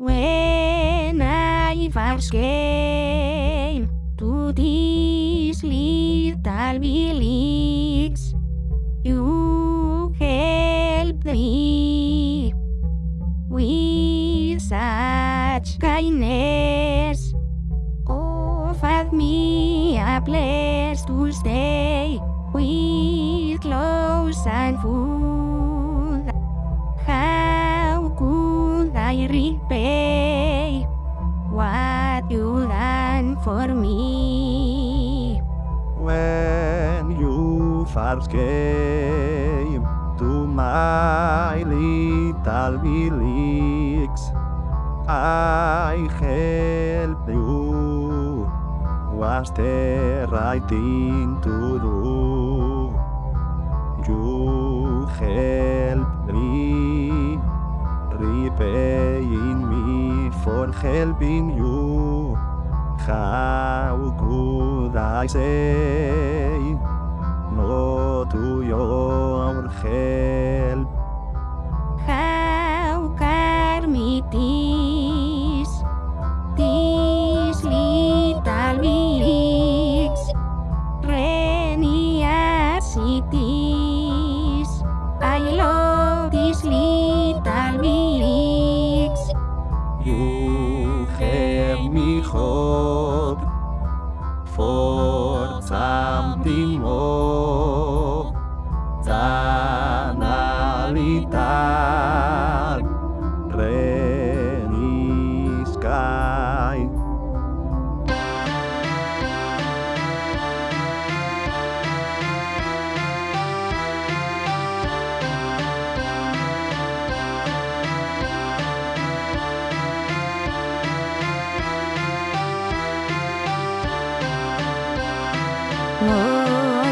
When I first came to this little village, you helped me with such kindness. Offered me a place to stay with clothes and food. I repay what you done for me? When you first came to my little village, I helped you. Was the right thing to do? You helped me, repaying me for helping you. How could I say no to your help? For something more than a little.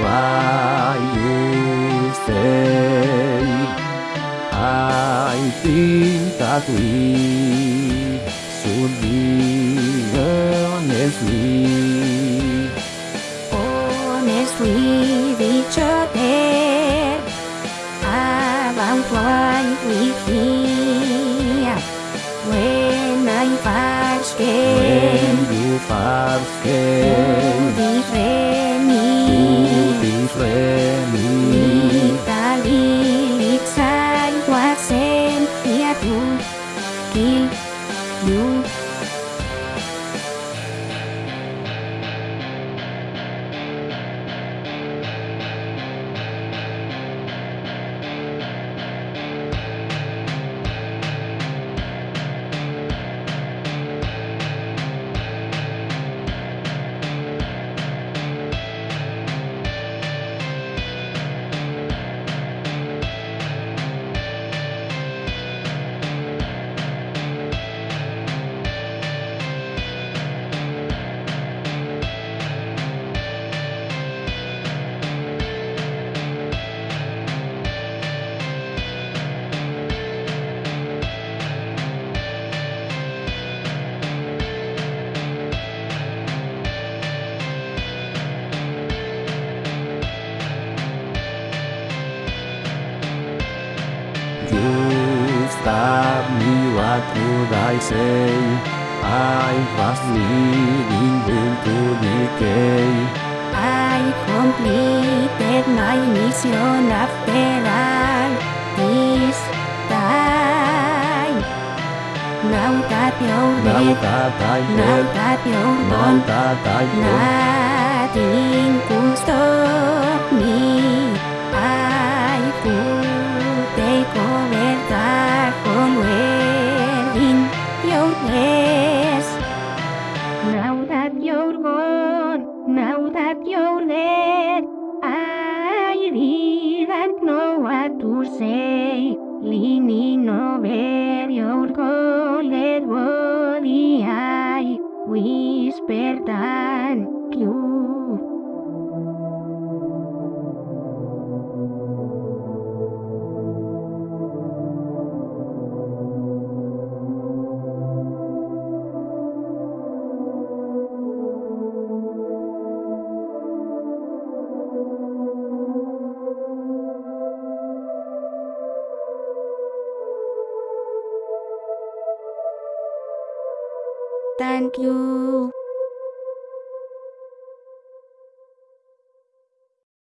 Why you say I think that we should be honestly Honest with each other About eu, we feel When I first came When you first came Stabbed me, what could I say? I was leading into decay. I completed my mission after all this time. Now that you're Now dead, that I now that you're now gone, that I have, nothing could stop me. I could your. Now that you're gone, now that you're dead, I didn't know what to say. Leaning over your cold body, I whispered Thank you.